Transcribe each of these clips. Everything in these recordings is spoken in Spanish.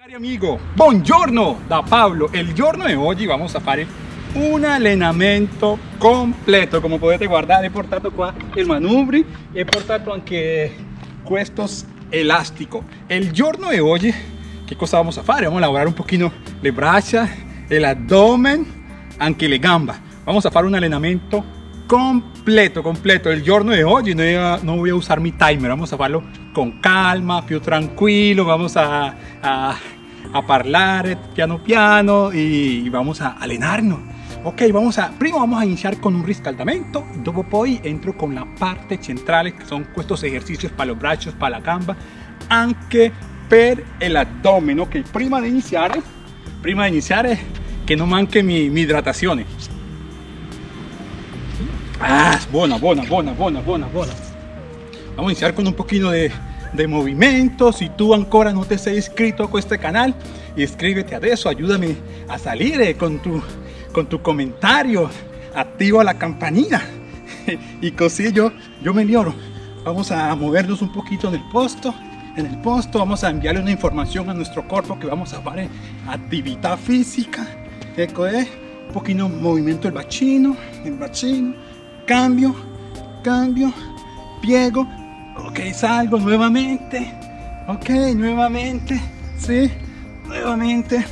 Cari amigo, buongiorno da Paolo. Il giorno di oggi vamos a fare un allenamento completo. Come potete guardare, he portato qua il manubri e portato anche questos elastico. Il giorno di oggi, che cosa vamos a fare? Vamos a lavorare un pochino le braccia, el abdomen, anche le gamba. Vamos a fare un allenamento completo, completo. Il giorno di oggi no, no voy a usar mi timer, vamos a farlo con calma, più tranquillo, vamos a, a, a parlare piano piano y vamos a allenarnos. Ok, vamos a, prima vamos a iniciar con un riscaldamento, dopo poi entro con la parte centrale, che sono questi esercizi per los braccios, per la gamba, anche per l'addome, ok? Prima di iniziare, prima di iniziare, che non manchi mi, mi idratazione. Ah, buena, buena, buena, buena, buena, buena. Vamos a iniciar con un poquito de, de movimiento. Si tú ancora no te has inscrito a este canal, inscríbete a eso, ayúdame a salir eh, con, tu, con tu comentario, activa la campanita y así yo, me lloro. Vamos a movernos un poquito en el posto. En el posto vamos a enviarle una información a nuestro cuerpo que vamos a hacer actividad física. Eco, eh, un poquito movimiento del bacino, el bacino, cambio, cambio, piego, ok, salgo nuevamente, ok, nuevamente, sí, nuevamente,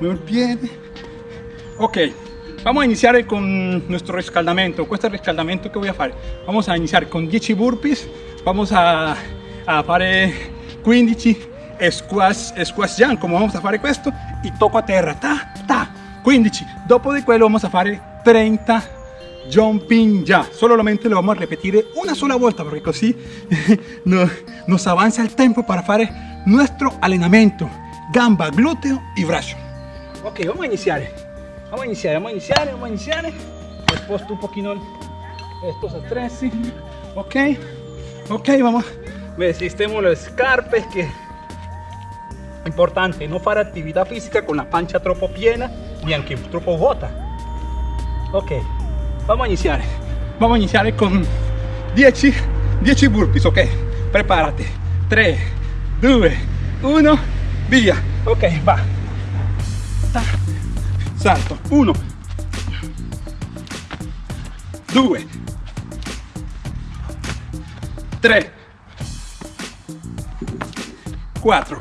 muevo pie, ok, vamos a iniciar con nuestro riscaldamento, este riscaldamento que voy a hacer, vamos a iniciar con 10 burpees, vamos a, a fare 15 squash, squash jump, come vamos a fare questo, y toco a terra, ta, ta, 15, dopo di quello vamos a fare 30 jumping ya. Solamente lo vamos a repetir una sola vuelta porque así nos, avanza el tiempo para hacer nuestro entrenamiento. Gamba, glúteo y brazo. Ok, vamos a iniciar. Vamos a iniciar, vamos a iniciar, vamos a iniciar. Sposto un poquito estos attrezzi. Ok, ok, vamos. Resistemos los escarpes que importante no fare actividad física con la pancia troppo piena ni anche troppo vuota. Ok, vamos a iniciar vamos a iniciar con 10 10 burpees ok? Prepárate 3 2 1 via. Ok va. Salto. 1 2 3 4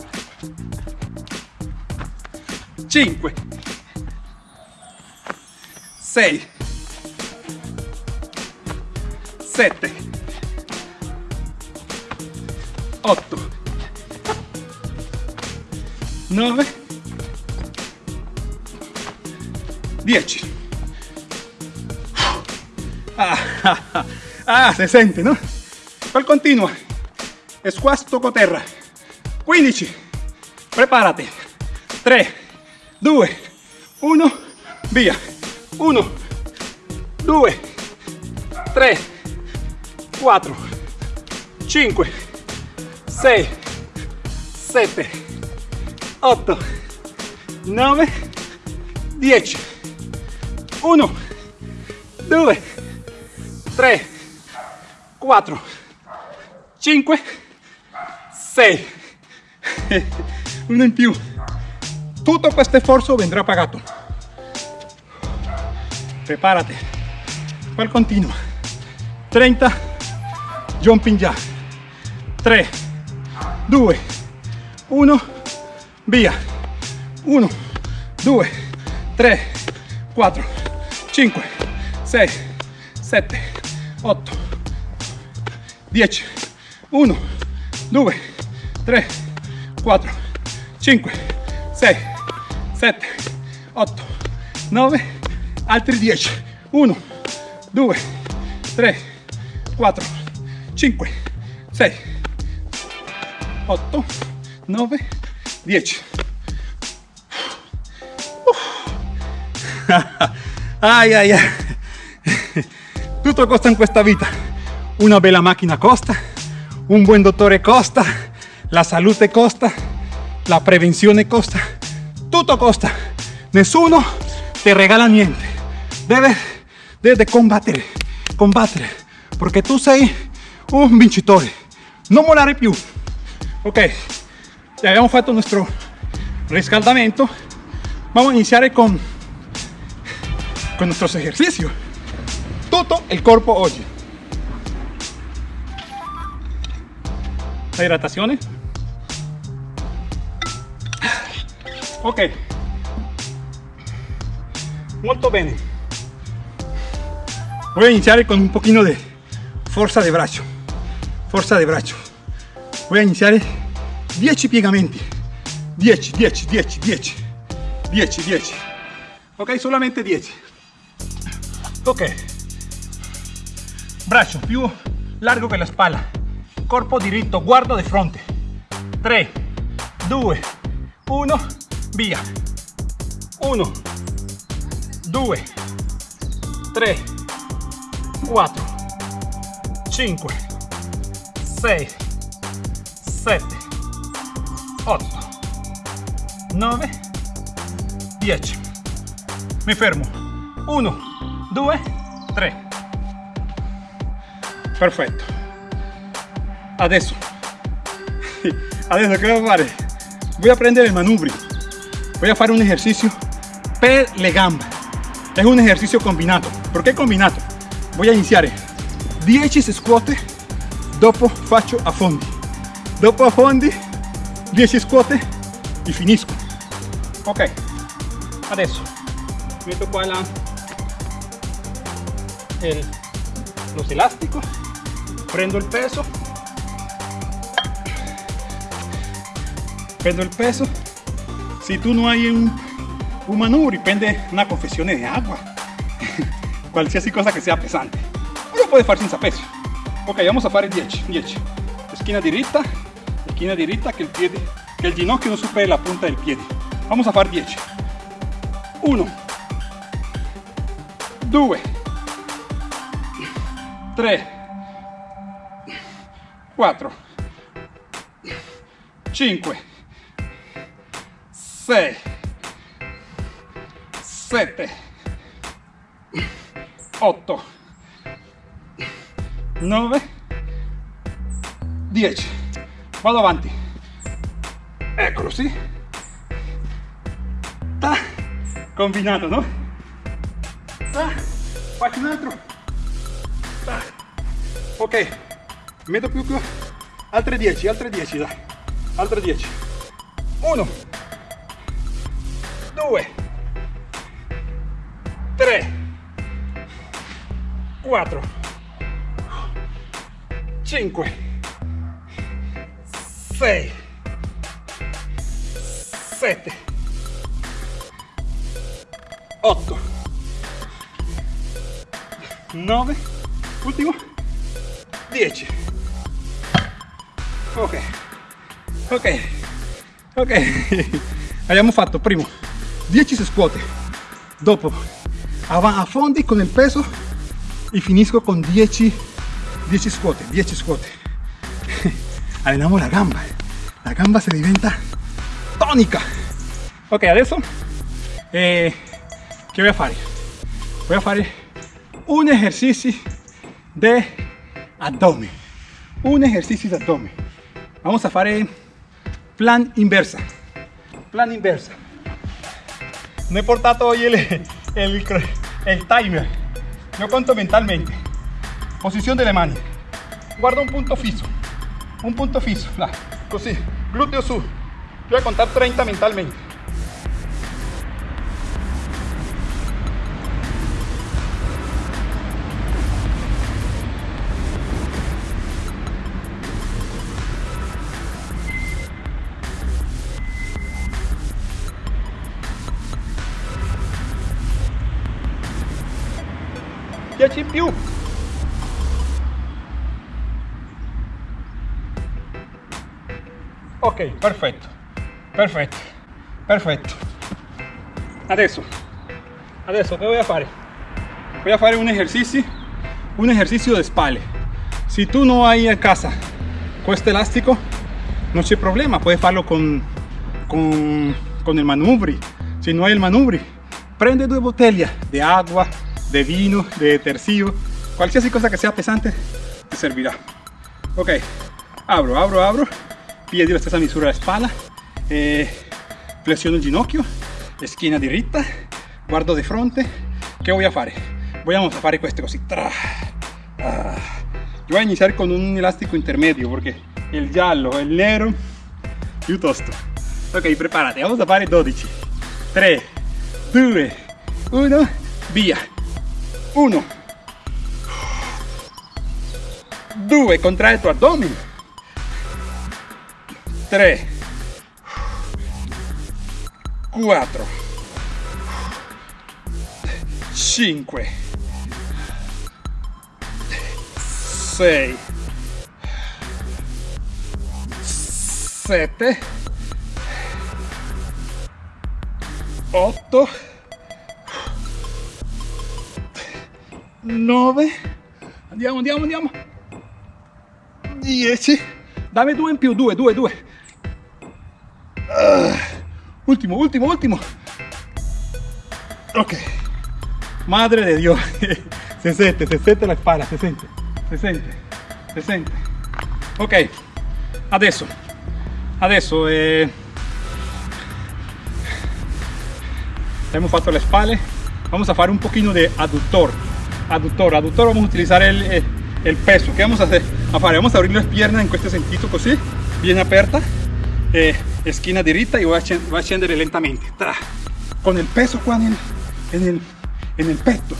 5 6 7 8 9 10 ah, ah, ah, se sente no? poi continua. Squash terra 15 prepárate. 3 2 1 via. 1 2 3 4 5 6 7 8 9 10 1 2 3 4 5 6 uno in più. Tutto questo sforzo vendrà pagato. Preparate. Poi continua 30 jumping jack 3 2 1 via. 1 2 3 4 5 6 7 8 10 1 2 3 4 5 6 7 8 9 altri 10 1 2 3 4 5 6 8 9 10 ai ai ai tutto costa in questa vita una bella macchina costa un buon dottore costa la salute costa la prevenzione costa. Tutto costa nessuno te regala niente debes, debes combattere combattere perché tu sei un vincitore non mollare più ok abbiamo fatto nuestro riscaldamento, vamos a iniciar con, con nuestros ejercicios. Todo el cuerpo hoy. La hidratación. Ok. Molto bene. Voy a iniciar con un poquito de fuerza de brazo. Fuerza de brazo. Voy a iniciar 10 piegamenti. 10, 10, 10, 10. 10, 10. Ok, solamente 10. Ok. Braccio più largo che la spalla. Corpo diritto, guardo di fronte. 3, 2, 1, via. 1, 2, 3, 4, 5, 6, 7, 8, 9, 10. Mi fermo. 1, 2, 3. Perfetto. Adesso. Adesso che voy a fare? Voy a prendere il manubrio. Voy a fare un ejercicio per le gambe. Es un ejercicio combinato. ¿Por qué combinato? Voy a iniciare 10 squat, dopo faccio a fondi. Dopo a fondi, 10 squat e finisco. Ok, adesso metto qua la, el, los elásticos, prendo il peso, prendo il peso. Si tú no hay un, un manubrio, prende una confesión de agua. Cualquier cosa que sea pesante. Lo puede fare senza peso. Ok, vamos a fare 10. 10. Esquina diritta, esquina diritta, que el piede, que el ginocchio no supere la punta del pie. Vamos a fare 10. 1, 2, 3, 4, 5, 6, 7, 8, 9, 10. Vado avanti. Eccolo, sì. Ta. Combinato, no? Ta. Faccio un altro. Ta. Ok. Metto più più. Altre 10, altre 10, dai. Altre 10. 1, 2, 3, 4, 5, 6, 7, 8, 9, ultimo, 10. Ok, ok, ok. Abbiamo fatto primo. 10 squat, dopo a con il peso e finisco con 10 10 squat, 10 squat. Allenamos la gamba. La gamba se diventa tónica. Ok, adesso eh, che voy a fare? Voy a fare un ejercicio de abdomen. Un ejercicio de abdomen. Vamos a fare plan inversa. Plan inversa. No he portato hoy el, el, el timer. Yo conto mentalmente. Posición delle mani. Guarda un punto fisso. Un punto fisso. Là, così. Glúteo su. Voy a contar 30 mentalmente. Dieci in. Ok, perfetto, perfetto, perfetto. Adesso, adesso che voy a fare? Voy a fare un ejercicio, un ejercicio de spalle. Si tú no hay en casa questo elástico, no c'è problema, puedes farlo con, con, con el manubrio. Si no hay el manubrio, prende due bottiglie de agua, de vino, de tercio, cualquier cosa que sea pesante te servirá. Ok, abro, abro, abro, piedi la stessa misura la spalla, eh, flessiono il ginocchio schiena diritta guardo di fronte che voy a fare vamos a fare queste così ah. yo voy a iniciar con un elástico intermedio porque el giallo el nero piuttosto ok prepárate. Vamos a fare 12 3 2 1 via. 1 2 contrae tu abdomen 3 4 5 6 7 8 9 andiamo andiamo andiamo. 10 dammi due in più 2 2 2 Último, último, último. Ok. Madre de Dios. se siente, se siente la espalda, se siente, se siente, se siente. Ok. Adesso, adesso eh, hemos fatto le spalle. Vamos a hacer un poquito de aductor. Aductor, aductor vamos a utilizar el, el, el peso. ¿Qué vamos a hacer? Vamos a abrir las piernas en este sentido, así, bien aperta. Eh, esquina derecha y voy a, ascender lentamente con el peso qua en el, en el pecho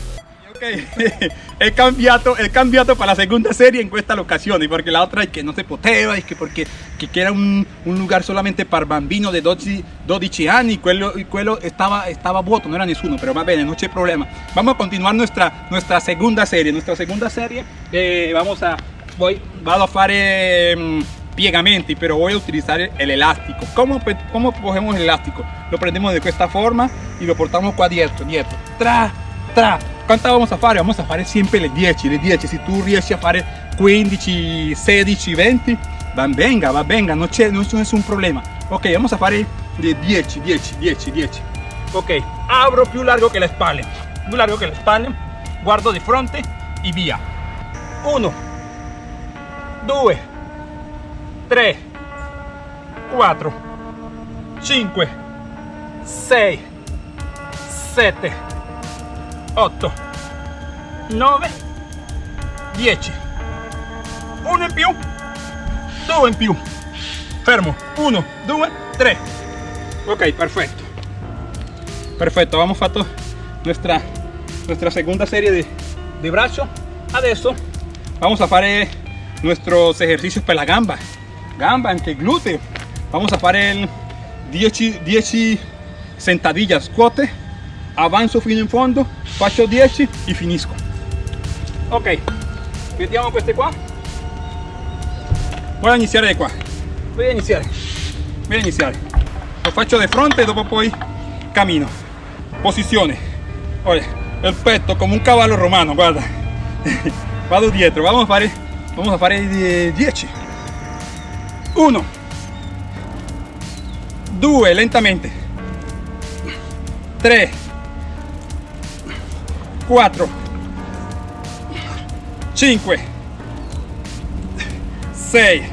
ok he cambiado he cambiado para la segunda serie en esta locación porque la otra es que no se poteva es que porque que era un, un, lugar solamente para bambino de 12, 12 años y quello, y quello estaba, estaba vuoto, no era nessuno, pero va bene, no hay problema. Vamos a continuar nuestra, nuestra segunda serie. Nuestra segunda serie eh, vamos a, voy, vado a fare... Piegamenti, pero voy a utilizar el elástico. ¿Cómo, cómo cogemos el elástico? Lo prendemos de esta forma y lo portamos qua dietro, dietro. Tra, tra. ¿Cuántas vamos a hacer? Vamos a hacer siempre le 10, le 10. Si tú riesci a fare 15, 16, 20, van venga, va venga, no, c'è, no problema. Ok, vamos a fare de 10, 10, 10, 10. Ok, abro più largo que la espalda. Più largo que la espalda. Guardo di fronte y via. 1, 2, 3 4 5 6 7 8 9 10 1 in più 2 in più fermo. 1 2 3 ok perfecto. Perfecto hemos fatto nuestra nuestra segunda serie de, de brazo. Adesso vamos a fare nuestros ejercicios para la gamba gamba, anche glúteo. Vamos a fare 10, 10 sentadillas, squat, avanzo fino in fondo, faccio 10 y finisco. Ok, mettiamo queste qua. Voy a iniziare qua. Voy a iniziare. A iniziare. Lo faccio di fronte e dopo poi cammino. Posizione. Oye, el petto come un cavallo romano, guarda. Vado dietro, vamos a fare, vamos a fare 10. 1 2 lentamente. 3 4 5 6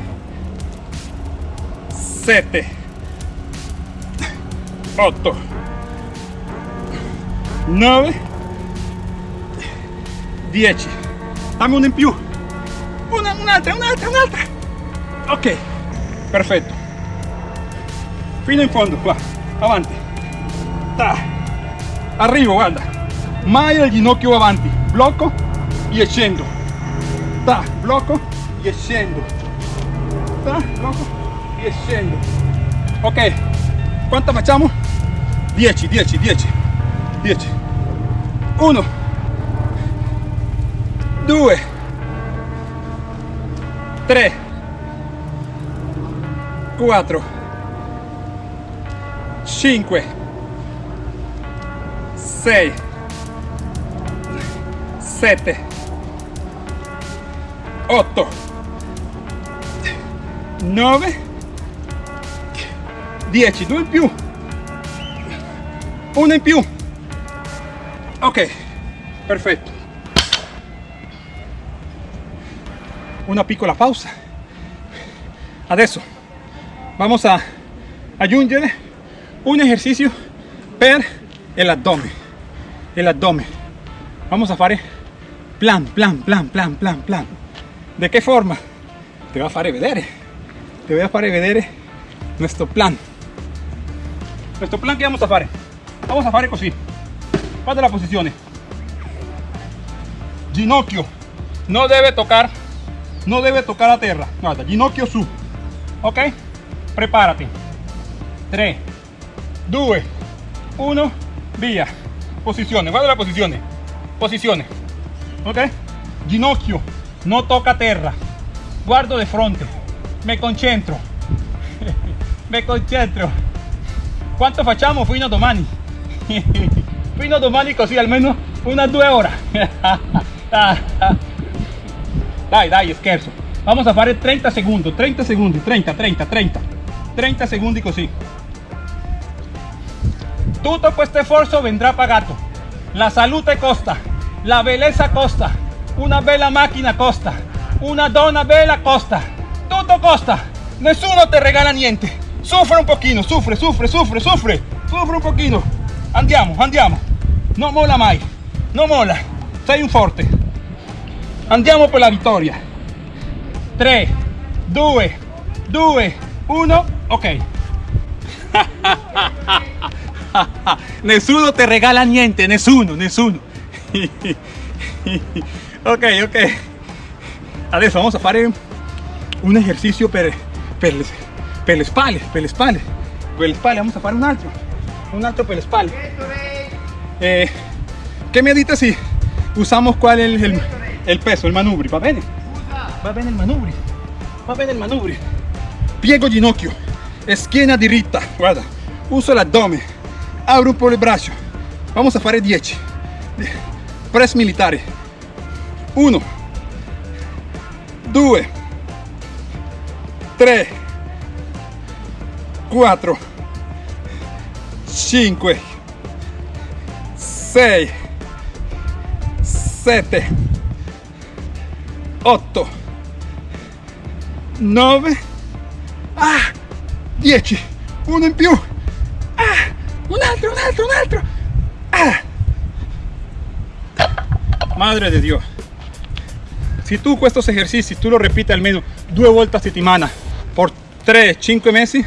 7 8 9 10 dammi uno in più una, un'altra un'altra un'altra ok perfetto fino in fondo qua avanti Ta. arrivo guarda mai il ginocchio avanti. Blocco e scendo Ta. blocco e scendo Ta. blocco e scendo ok. Quanto facciamo 10 10 10 10 1 2 3 4 5 6 7 8 9 10 2 in più. 1 in più. Ok perfetto. Una piccola pausa. Adesso vamos a aggiungere un ejercicio per el abdomen el abdomen. Vamos a fare plan plan plan plan plan plan. De qué forma te va a fare vedere te voy a fare vedere nuestro plan. Nuestro plan que vamos a fare. Vamos a fare così. Guarda la posizione ginocchio no debe tocar no debe tocar la tierra. Guarda ginocchio su. Ok prepárate. 3 2 1 via posizione guarda la posizione posizione ok. Ginocchio no toca terra guardo de fronte. Me concentro. Me concentro. Quanto facciamo fino domani fino a domani così almeno unas due ore dai dai scherzo vamos a fare 30 secondi 30 secondi 30 30 30 30 secondi così tutto questo sforzo vendrá pagato la salute costa la belleza costa una bella macchina costa una donna bella costa. Tutto costa nessuno te regala niente. Sufre un pochino sufre sufre sufre sufre sufre un pochino andiamo andiamo. No mola mai no mola. Sei un forte. Andiamo per la vittoria. 3 2 2 1 ok. Nessuno te regala niente nessuno nessuno ok ok. Adesso vamos a fare un ejercicio per, per, per le per vamos a fare un altro un altro per le eh, ¿qué me dices si usamos cuál es el, el, el peso el manubri va bene. Va bene il manubri va bene il manubri piego ginocchio schiena diritta guarda uso l'addome apro un po' il braccio vamos a fare 10 press militare 1 2 3 4 5 6 7 8 9 ah 10 uno in più. Ah un altro un altro un altro. Ah. Madre de Dios. Si tú estos ejercicios tú lo repites al menos due volte a settimana por 3-5 mesi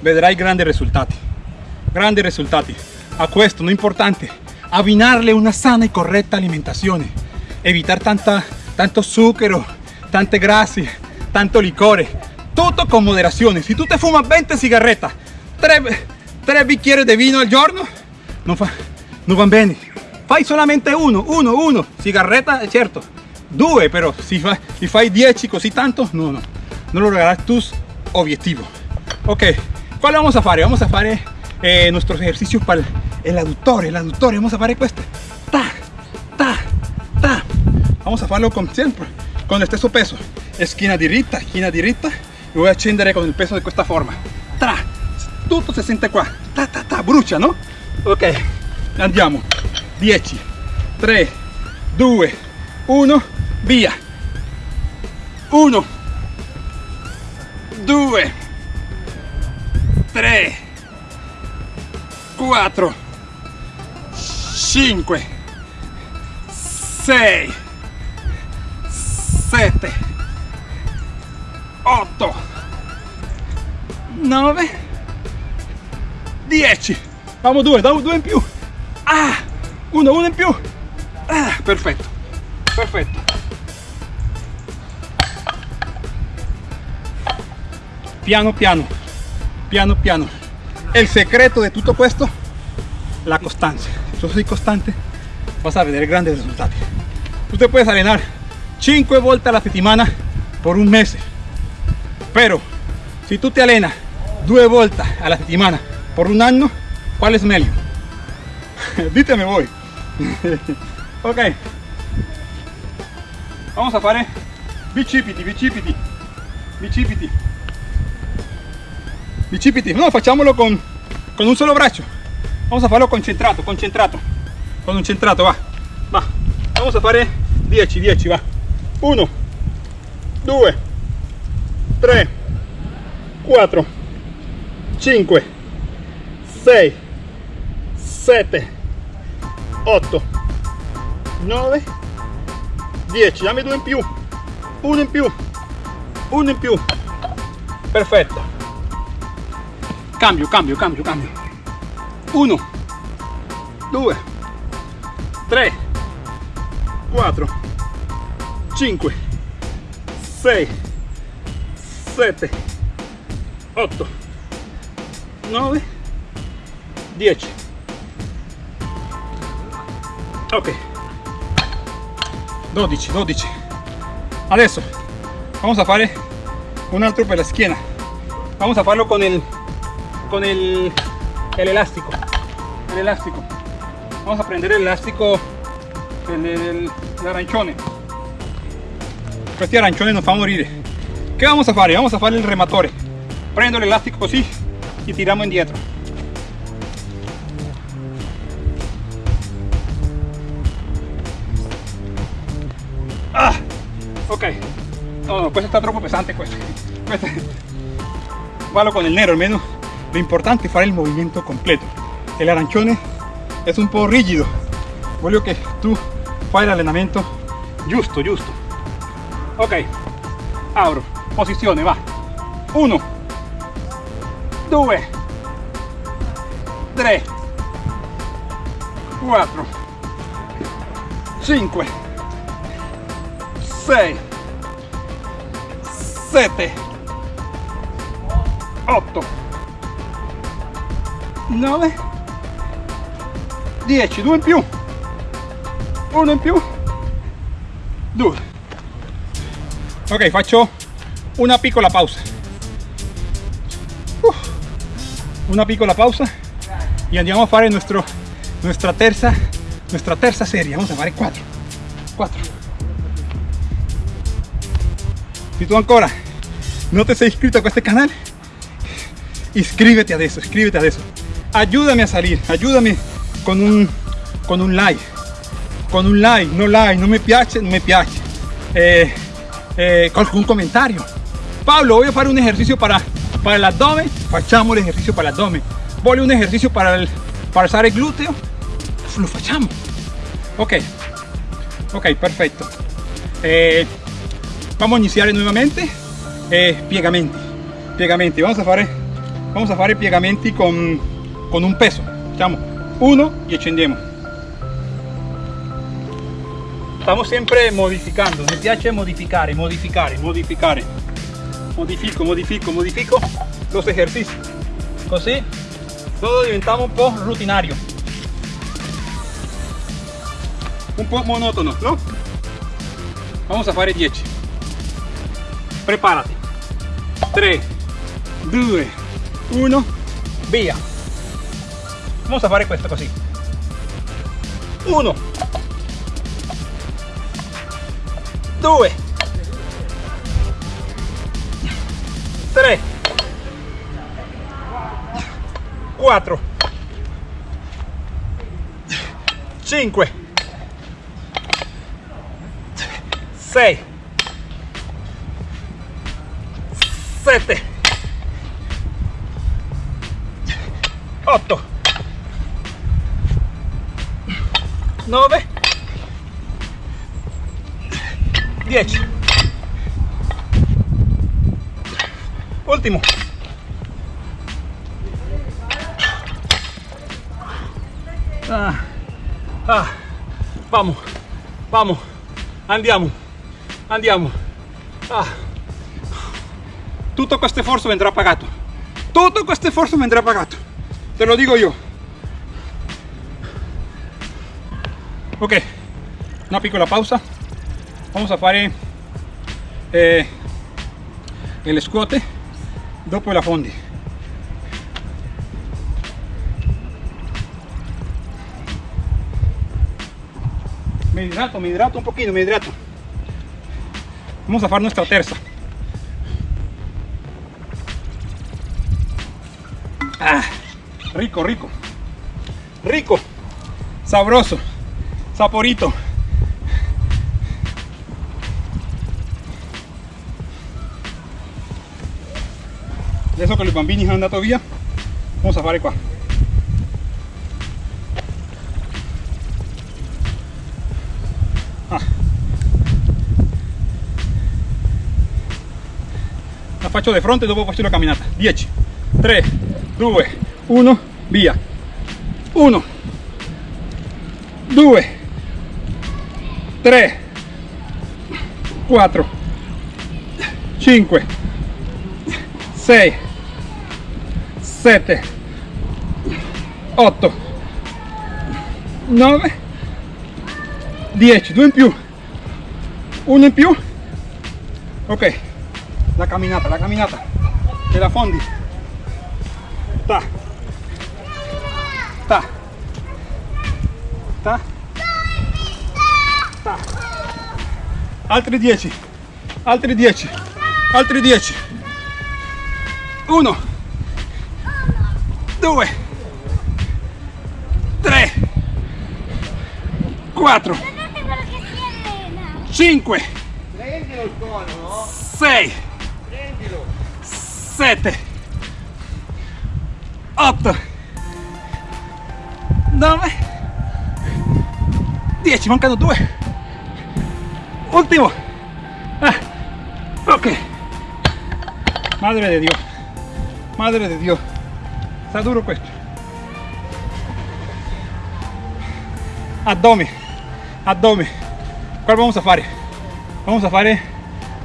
vedrai grandi risultati grandi risultati a questo no importante. Abbinarle una sana y correcta alimentación. Evitar tanta tanto zucchero tante grassi tanto licore tutto con moderazione si tu te fumas 20 sigarretas 3, 3 bicchieri di vino al giorno non, fa, non va bene. Fai solamente uno uno uno sigarreta certo due però si, fa, si fai 10 così tanto no no. Non lograrás tus objetivos. Ok ¿cuál vamos a fare? vamos a fare eh, nuestros ejercicios para el aduttore el aduttore vamos a fare questo ta ta ta. Vamos a farlo con siempre con el stesso peso. Esquina diritta esquina diritta y voy a scendere con el peso de questa forma. Tra tutto si sente qua. Ta ta ta brucia no? Ok andiamo. 10 3 2 1 via. 1 2 3 4 5 6 7 8 9 10 vamos due due, due in più. Ah uno uno in più. Ah, perfetto perfetto. Piano piano piano piano. El secreto de todo esto la constancia si yo soy constante vas a ver grandes resultados tú te puedes arenar 5 vueltas a la semana por un mes pero si tú te alenas 2 vueltas a la semana por un año ¿cuál es meglio? díteme voy. Ok. Vamos a fare bicipiti bicipiti bicipiti bicipiti no facciamolo con, con un solo braccio vamos a farlo concentrato concentrato concentrato va. Va. Vamos a fare 10 10 va. 1 2 3 4 5 6 7 8 9 10 dammi due in più uno in più uno in più. Perfetto. Cambio cambio cambio cambio. 1 2 3 4 5 6 7 8 9 10 ok. 12 12 adesso. Vamos a fare un altro per la schiena vamos a farlo con el con el, el elástico. El elástico. Vamos a prendere l'elastico dell'arancione questi arancioni non fanno morire che vamos a fare? vamos a fare il rematore. Prendo l'elastico così e tiriamo indietro ah, ok. No, no, questo sta troppo pesante questo, questo. vado con il nero almeno lo importante è fare il movimento completo. El arancione è un po' rigido voglio che tu fai l'allenamento giusto giusto ok. Apro posizione va. 1 2 3 4 5 6 7 8 9 10 2 in più. Uno in più. Due. Ok faccio una piccola pausa. Uh, una piccola pausa. Y andiamo a fare nuestro, nuestra terza nuestra terza serie. Vamos a fare 4 4 si tu ancora no te sei iscrito a este canal inscríbete adesso iscríbete adesso ayúdame a salir ayúdame con un con un like. Con un like no like no me piace no me piace eh, eh, qualcun comentario Pablo voy a fare un ejercicio para para el abdomen facciamo l'esercizio para el abdomen voglio un ejercicio para el para alzare il gluteo lo facciamo ok. Ok perfetto eh, vamos a iniciare nuovamente eh, piegamenti piegamenti vamos a fare vamos a fare piegamenti con, con un peso. Facciamo uno e scendiamo stiamo sempre modificando. Mi piace modificare modificare modificare modifico modifico modifico los ejercicios. Così todo diventamos un po' rutinario un po' monotono no? vamos a fare 10 prepárate. 3 2 1 via vamos a fare questo così 1 2 3 4 5 6 7 8 9 10 último. Ah, ah, vamos vamos andiamo andiamo. Ah. tutto questo sforzo vendrà pagato tutto questo sforzo vendrà pagato te lo digo io ok una piccola pausa. Vamos a fare eh, el squat dopo la fondi. Me hidrato me hidrato un poquito me hidrato. Vamos a hacer nuestra terza. Ah, rico rico. Rico sabroso saporito adesso con i bambini sono ¿eh? andato via vamos a fare qua ah. la faccio di fronte e dopo faccio la caminata. 10 3 2 1 via 1 2 3 4 5 6 7 8 9 10 2 in più. Uno in più. Ok. La camminata la camminata. E la fondi. Ta. Ta. Ta. Ta. Altri 10 altri 10 altri 10 1 2 3 4 Guardate quello che si allena. 5 Prendilo il cono, no? 6 Prendilo. 7 8 9 10 mancano 2 ultimo Ah, ok madre de dios madre de dios está duro questo addome addome ¿cuál vamos a fare? vamos a fare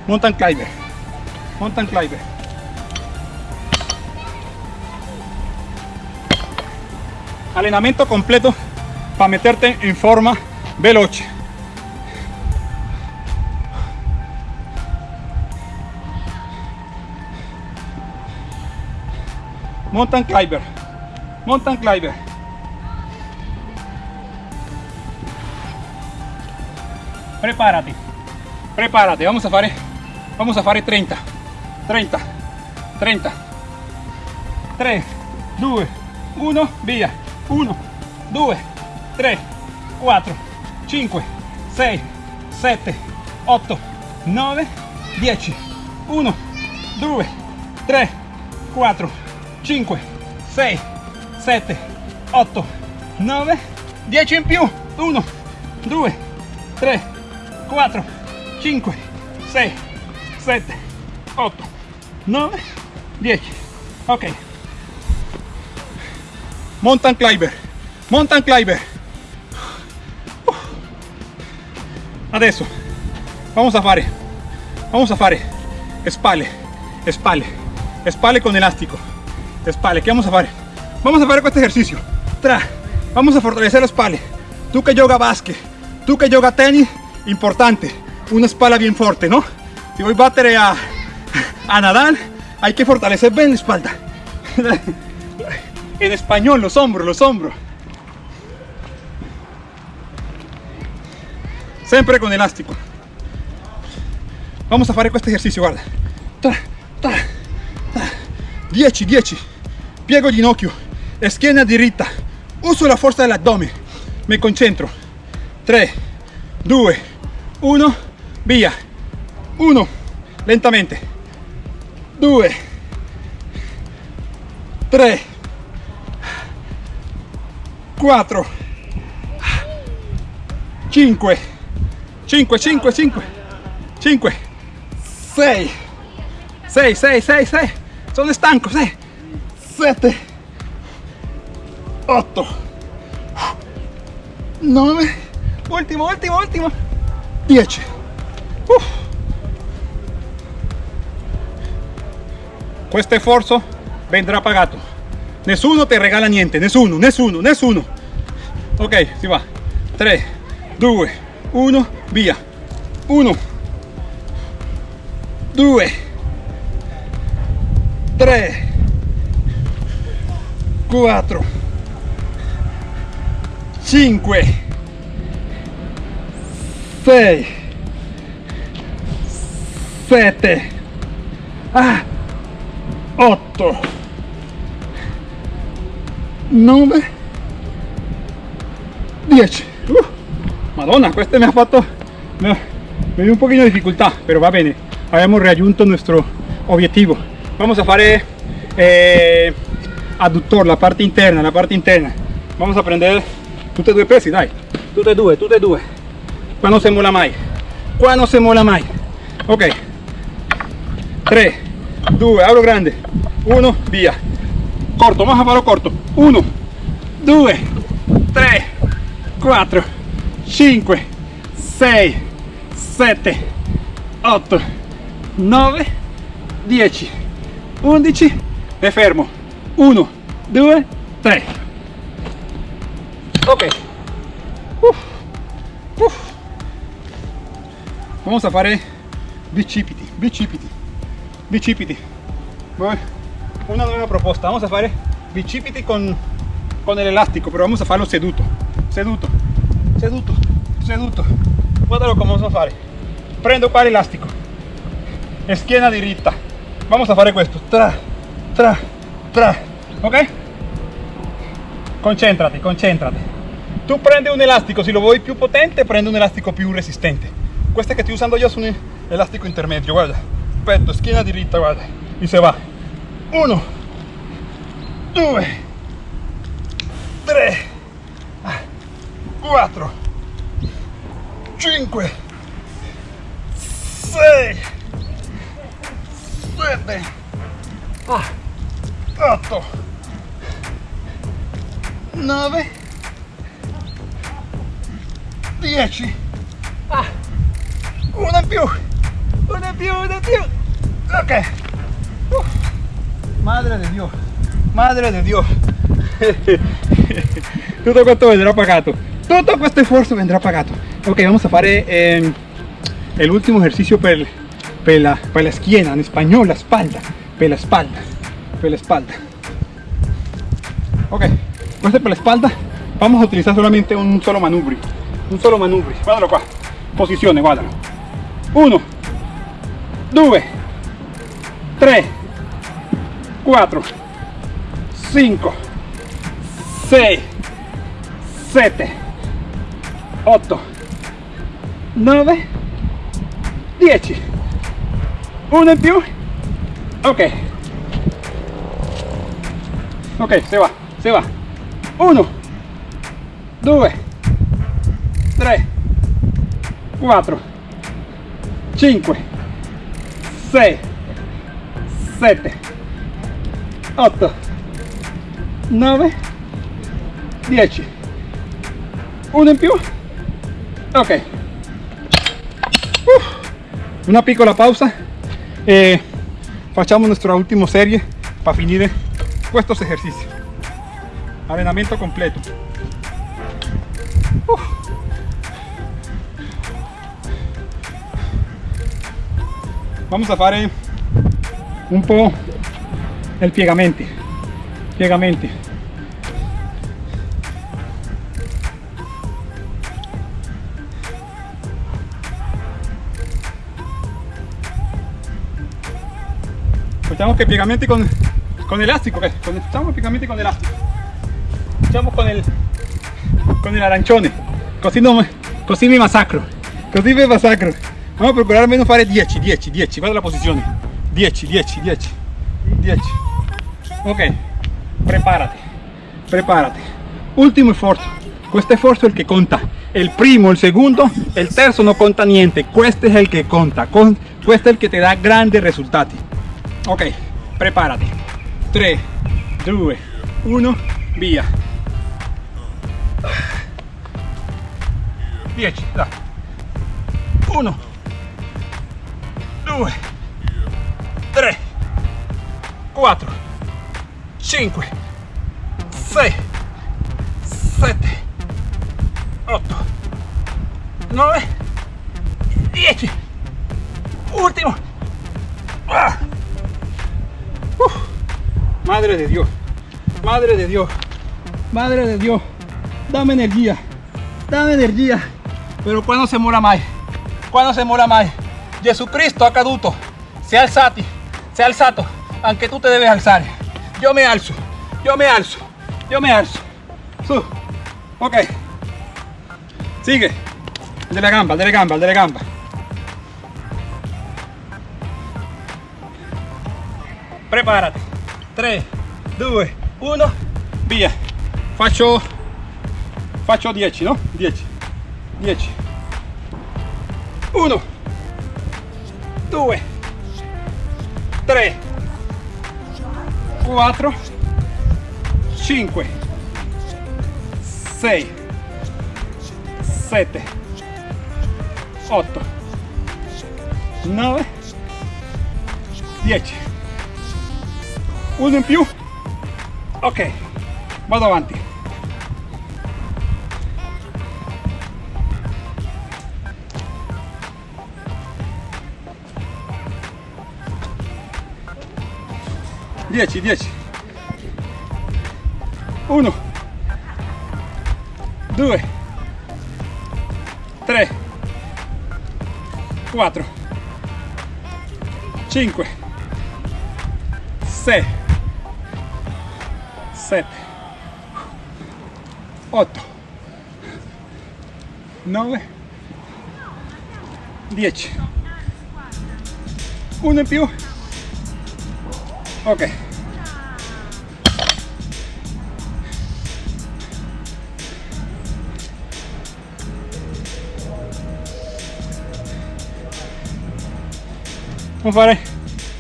mountain climber. Mountain climber. Allenamento completo para meterte en forma veloce mountain climber. Mountain climber. Prepárate. Prepárate. Vamos a fare vamos a fare 30 30 30 3 2 1 via. 1 2 3 4 5 6 7 8 9 10 1 2 3 4 5 6 7 8 9 10 in più 1 2 3 4 5 6 7 8 9 10 ok. Mountain climber mountain climber. Adesso vamos a fare. Vamos a fare. Spalle spalle spalle con elástico spalle ¿qué vamos a fare vamos a fare este ejercicio. Tra vamos a fortalecer la spalle tú que yoga basket tú que yoga tenis importante. Una espalda bien fuerte no si voy a battere a a Nadal hay que fortalecer bien la espalda. En español los hombros los hombros. Siempre con elástico. Vamos a fare questo ejercicio guarda. Tra, tra, tra. 10 10 piego ginocchio. Schiena diritta. Uso la forza dell'addome. Mi concentro. 3 2 1 via. 1 lentamente. 2 3 4 5 5 5 5 5 6 6 6 6 6 sono stanco 6 7 8 9 ultimo ultimo ultimo 10 Uff. questo sforzo vendrà pagato nessuno ti regala niente. Nessuno nessuno nessuno ok si va. 3 2 1 via 1 2 3 4 5 6 7 ah, 8 9 10 Uh, Madonna, questo mi ha fatto me, me dio un poquito de dificultad pero va bene abbiamo raggiunto nuestro obiettivo vamos a fare adductor la parte interna la parte interna. Vamos a prendere tutti e due pesi dai. Tutti e due tutti e due qua non si mola mai qua non si mola mai ok. 3 2 apro grande. 1 via corto. Vamos a farlo corto. 1 2 3 4 5 6 7 8 9 10 11 me fermo 1 2 3 ok. Vamos a fare bicipiti bicipiti bicipiti Voy. una nueva proposta vamos a fare bicipiti con con el elástico pero vamos a farlo seduto. Seduto seduto seduto. Guardalo come vamos a fare prendo qua l'elastico schiena diritta vamos a fare questo tra tra tra. Ok? Concentrati concentrati. Tu prendi un elastico se lo vuoi più potente prendi un elastico più resistente. Questo che sto usando io sono elastico intermedio guarda. Petto schiena diritta guarda. E se va. 1 2 3 4 5 6 7 8 9 10 ah, una in più. Una in più una in più. Ok. Uf. madre de Dio madre de Dio tutto questo vendrà pagato. Tutto questo sforzo vendrà pagato. Ok vamos a fare eh, el último ejercicio per, per, la, per la schiena en español la espalda. Per la espalda per la espalda. Ok questo è per la espalda vamos a utilizar solamente un solo manubrio. Un solo manubrio guardalo qua posizione guardalo 1 2 3 4 5 6 7 8 9 10 uno in più. Ok ok se va se va. 1 2 3 4 5 6 7 8 9 10 uno in più ok. Uf. una piccola pausa. E facciamo nuestra ultima serie para finire estos ejercicios allenamento completo. Vamos a fare un po' el piegamenti piegamenti facciamo che piegamenti con, con elastico okay? con, facciamo piegamenti con elastico facciamo con il con il arancione così, non, così mi massacro così mi massacro vamos a procurar almeno fare 10 10 10 guarda la posizione 10 10 10 10 ok. Preparati preparati ultimo sforzo questo sforzo è il che conta. El primo el segundo el terzo no conta niente. Questo è il che conta. Con, questo è il che ti dà grandi risultati ok. Preparati 3 2 1 via 10 da 1 2 3 4 5 6 7 8 9 10 ultimo ah. Uf. Madre de dios. Madre de dios. Madre de dios. Dame energía. Dame energía. Pero cuando se muera más cuando se muera más Jesucristo ha caduto se alzati se alzato aunque tú te debes alzar. Yo me alzo yo me alzo yo me alzo. Su. Ok. Sigue. De la gamba de la gamba de la gamba. Preparati 3 2 1 via. Faccio faccio 10 no? 10 10 1 2 3 4, 5, 6, 7, 8, 9, 10. Uno in più. Ok, vado avanti. Dieci, dieci. Uno, due, tre, quattro, cinque, sei, 8 9 10 1 in più. Ok. Non fare?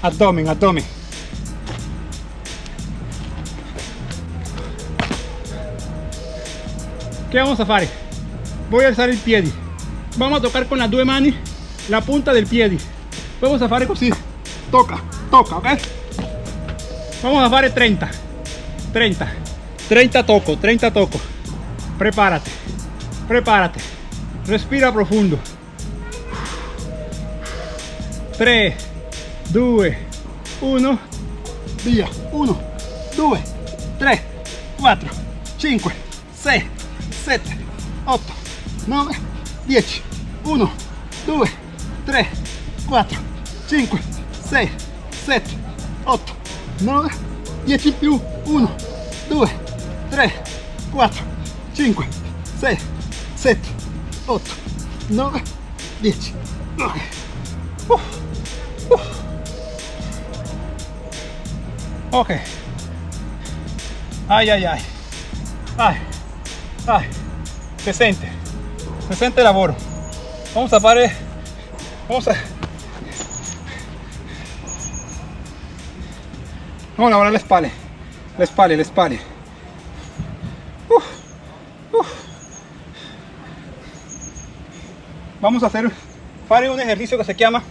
Addomen addomen ¿Qué vamos a hacer? Voy a alzar el pie. Vamos a tocar con las dos manos la punta del pie. Vamos a hacer así. Toca, toca, ¿ok? Vamos a hacer 30. 30. 30 toco, 30 toco. Prepárate. Prepárate. Respira profundo. 3, 2, 1. Via. 1, 2, 3, 4, 5, 6, 7, 8, 9, 10. 1, 2, 3, 4, 5, 6, 7, 8, 9, 10 in più, 1, 2, 3, 4, 5, 6, 7, 8, 9, 10. Ok. Uf, uf. Ok. Ay, ay, ay. Ay, sente. Se sente lavoro. Vamos a fare. Vamos a. Vamos a spalle. Le spalle, le spalle. Uf, uf. Vamos a hacer fare un ejercicio que se llama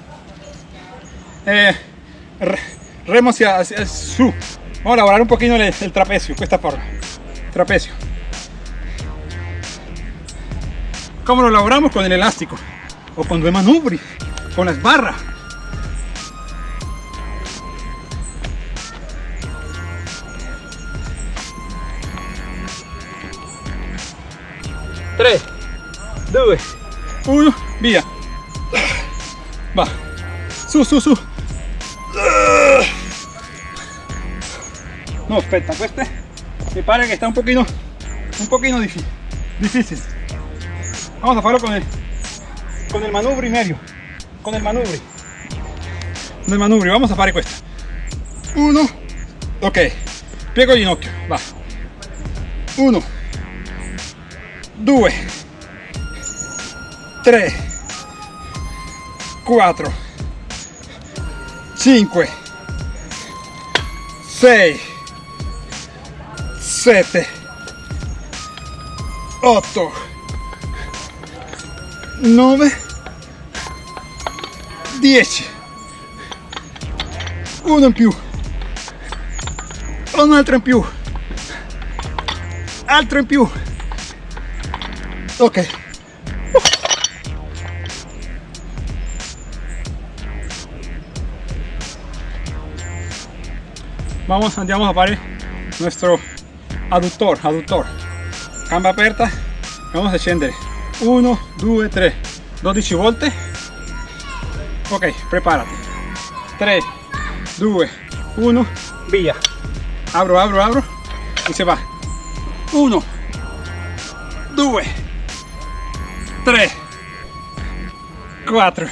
eh, re- remo hacia, hacia su. Vamos a lavorare un pochino el, el trapecio, questa forma. Trapecio. ¿Cómo lo laboramos? Con el elástico. O con due manubri. Con las barras. Tres, due, uno, via. Va. Su, su, su. No, aspetta, queste mi pare che sta un pochino, un pochino diffi- difícil. Vamos a farlo con el, con el manubrio medio. Con el manubrio. Con el manubrio, vamos a fare questo. Uno, ok. Piego il ginocchio, va. Uno, due, tre, quattro, cinque, sei, sette, otto, 9 10 uno in più. Un altro in più. Altro in più. Ok. Vamos andiamo a fare nuestro aductor aductor. Gamba aperta. Vamos a scendere 1 2 3 12 volte ok preparati 3 2 1 via apro apro apro y se va. 1 2 3 4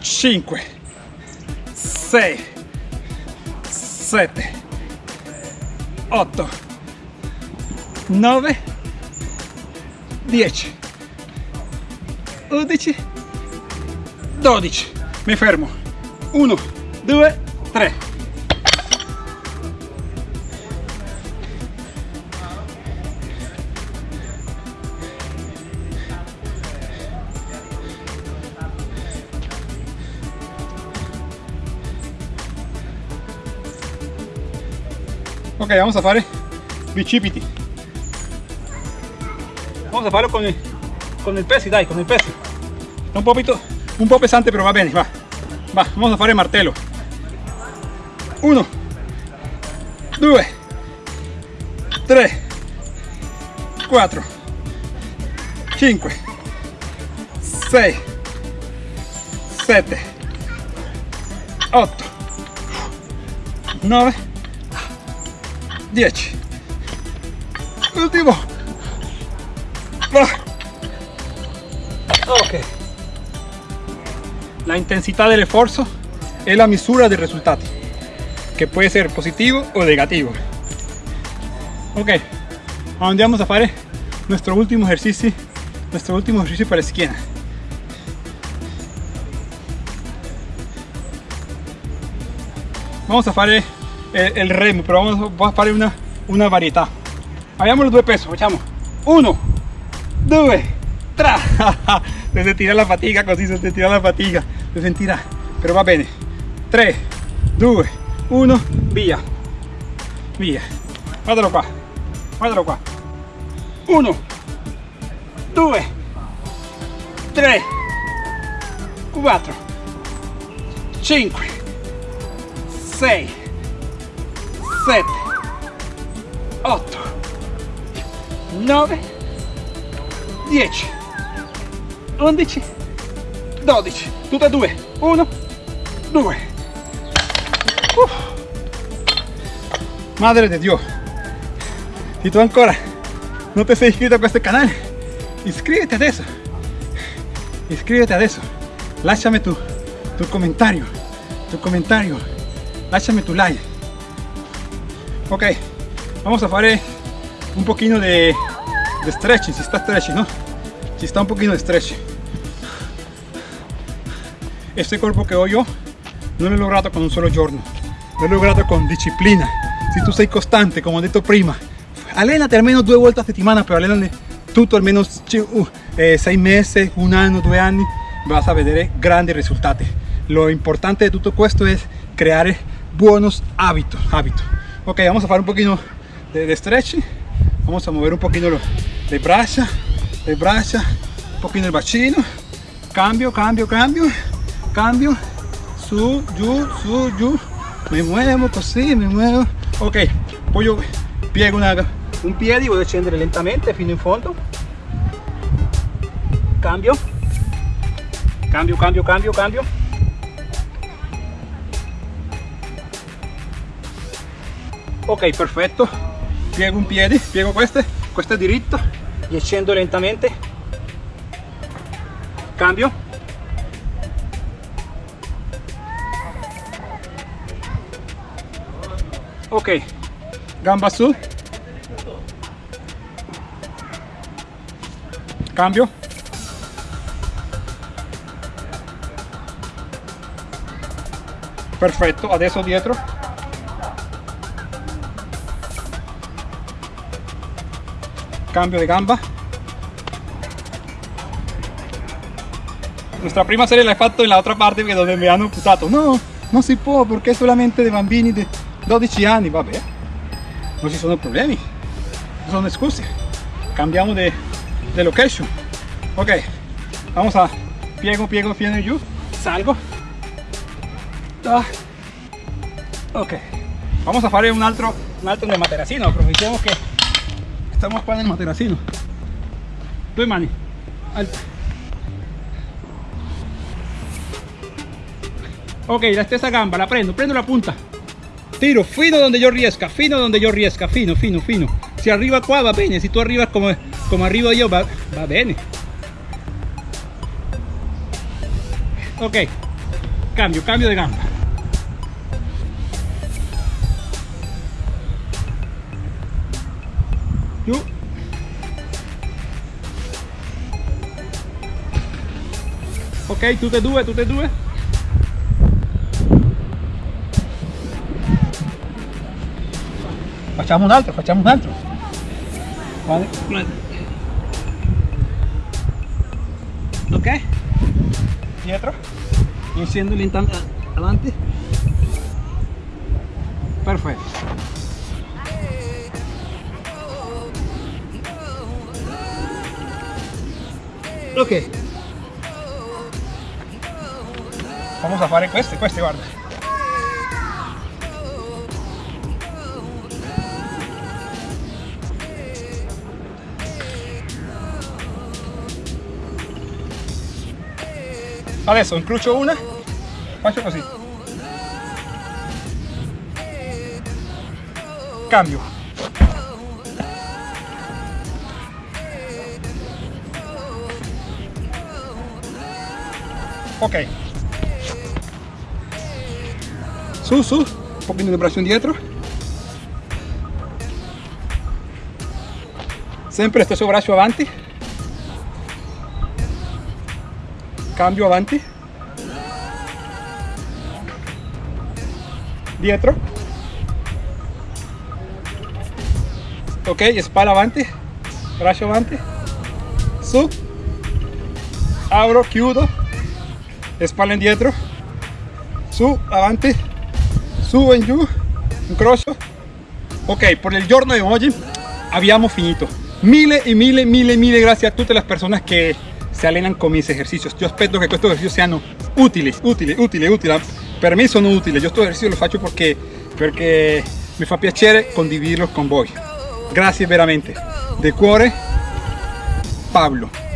5 6 7 8 9 10 11 12 mi fermo. 1 2 3 ok vamos a fare bicipiti. Vamos a farlo con il, con il pesi, dai, con pesi. È un poquito, un po' pesante, però va bene, va. Va, vamos a fare martello. Uno, due, tre, quattro, cinque, sei, sette, otto, nove, dieci. Ultimo. Va. Ok. La intensità dell'esforzo è la misura dei risultati, che può essere positivo o negativo. Ok, andiamo a fare nuestro último ejercicio, nuestro último ejercicio para la schiena. Vamos a fare il, il remo, però vamos, vamos a fare una, una varietà. Abbiamo i due pesi, facciamo uno, due, tre. se sentirà la fatica così, se sentirà la fatica, se sentirà, però va bene. 3, 2, 1, via. Via. Guardalo qua, guardalo qua. 1, 2, 3, 4, 5, 6, 7, 8, 9, 10, 11, 12, tutte e due, 1, 2. Uf. Madre de Dios, si tú ancora no te sei iscritto a questo canale, iscríbete adesso, iscríbete adesso, lasciami tu, tu comentario, tu comentario, lasciami tu like. Ok, vamos a fare un pochino de, de stretching, si sta stretching, ¿no? Si sta un pochino de stretching. Este cuerpo que ho yo non l'ho lograto con un solo giorno, l'ho lograto con disciplina. Si tu sei costante, come ho detto prima, allenati almeno due volte a settimana, però allenati tutto almeno 6 mesi, un anno, due anni, vas a vedere grandi risultati. Lo importante de tutto questo es crear buenos hábitos. hábitos. Ok, vamos a hacer un poquito de, de stretching. Vamos a mover un poquito lo, le braccia, le braccia, un poquito el bacino. Cambio, cambio, cambio, cambio. Su, giù, su, giù. Me muevo così, me muevo. Ok, poi io piego una, un piede, voglio scendere lentamente fino in fondo. Cambio. Cambio, cambio, cambio, cambio. ok perfetto piego un piede piego questo è diritto. E scendo lentamente. Cambio. Ok gamba su. Cambio. Perfetto adesso dietro cambio de gamba. Nuestra prima serie la he fatto en la otra parte que donde me hanno accusato no, non si può perché solamente dei bambini di 12 anni vabbè non ci sono problemi non sono scuse cambiamo de location. Ok vamos a piego piego piego giù salgo. Ah. ok. Vamos a fare un altro un altro de materacino aprovechemos que Estamos qua nel materassino. Due mani. Alta. Ok, la stessa gamba, la prendo, prendo la punta. Tiro fino donde yo riesca, fino donde yo riesca, fino, fino, fino. Si arriba qua va bene, si tu arrivas come, come arrivo io va, va bene. Ok, cambio, cambio de gamba. Ok, tu te due, tu te due. Un altro, facciamo un altro. Vale. Ok. Dietro. Enciendo lentamente adelante. Perfecto. Okay. Vamos a fare queste, queste guarda. Adesso incrocio una, faccio così. Cambio. Ok. Su, su, un pochino di braccio indietro. Sempre stesso braccio avanti. Cambio avanti. Dietro. Ok, spalla avanti. Braccio avanti. Su. Apro, chiudo. Spalla indietro. Su, avanti. Su e giù. Incrocio. Ok, por el giorno di oggi abbiamo finito. Mille y mille, mille, mille gracias a tutte le persone che se allenan con mis ejercicios. Yo espero que estos ejercicios sean útiles, útiles, útiles, útiles. Per me sono utili. Yo estos ejercicios los faccio perché, perché mi fa piacere condividerlos con voi. Grazie veramente. De cuore, Pablo.